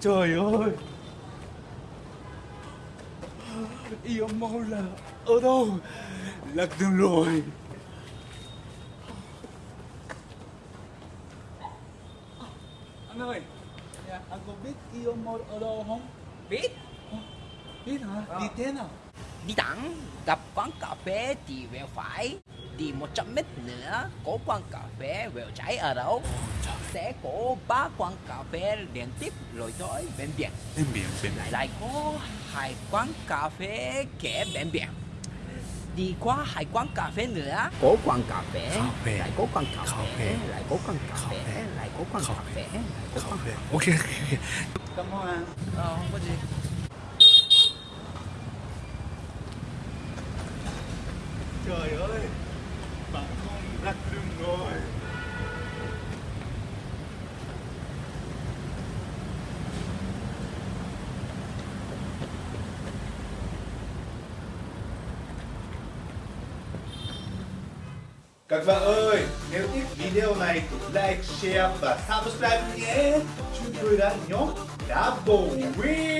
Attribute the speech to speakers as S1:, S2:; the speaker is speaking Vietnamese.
S1: Trời ơi. Yêu mau là ở đâu? Lạc đường rồi. Anh ơi. Dạ, Anh có biết yêu mau ở đâu không?
S2: Biết.
S1: Biết hả?
S2: Ờ.
S1: Đi thế nào
S2: Đi thẳng Gặp quán cà phê thì về phải Đi 100 mét nữa Có quán cà phê về trái ở đâu Sẽ có ba quán cà phê liên tiếp rồi tới bên biển
S1: Bên biển bên
S2: lại lại có hai quán cà phê kế bên biển đi qua hai quán cà phê nữa. Có quán cà phê
S1: Cà phê.
S2: lại có quán cà
S1: Cà
S2: phê
S1: phê.
S2: lại có quán cà
S1: Cà
S2: phê
S1: phê.
S2: lại có quán
S1: Cà
S2: cà
S1: phê.
S2: phê lại có quán cà
S1: Ok ok. Cảm ơn
S2: ờ không có gì
S1: Trời ơi Bạn không lạc đường rồi
S3: các bạn ơi, nếu thích video này thì like, share và subscribe nhé. Chúng tôi đã nhóm Double Win.